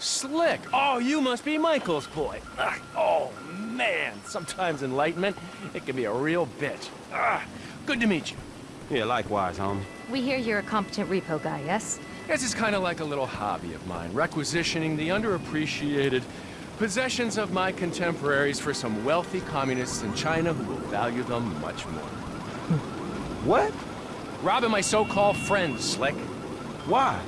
Slick. Oh, you must be Michael's boy. Ah, oh, man. Sometimes enlightenment, it can be a real bitch. Ah, good to meet you. Yeah, likewise, homie. We hear you're a competent repo guy, yes? This is kind of like a little hobby of mine, requisitioning the underappreciated possessions of my contemporaries for some wealthy communists in China who will value them much more. What? Robbing my so-called friends, Slick. Why?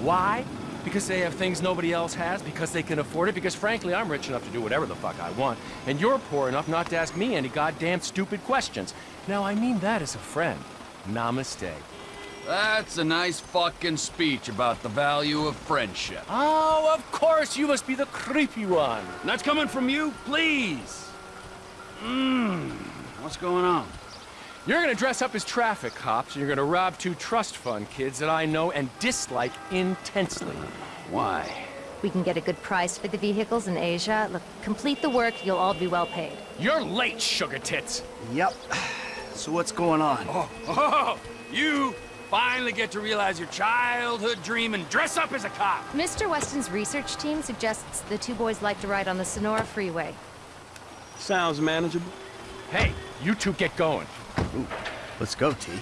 Why? Because they have things nobody else has, because they can afford it, because frankly, I'm rich enough to do whatever the fuck I want, and you're poor enough not to ask me any goddamn stupid questions. Now, I mean that as a friend. Namaste. That's a nice fucking speech about the value of friendship. Oh, of course, you must be the creepy one. That's coming from you? Please. Mmm. What's going on? You're gonna dress up as traffic cops, and you're gonna rob two trust fund kids that I know and dislike intensely. Why? We can get a good price for the vehicles in Asia. Look, complete the work, you'll all be well paid. You're late, sugar tits. Yep. So what's going on? Oh, oh, you finally get to realize your childhood dream and dress up as a cop. Mr. Weston's research team suggests the two boys like to ride on the Senora Freeway. Sounds manageable. Hey, you two get going. Ooh, let's go, T.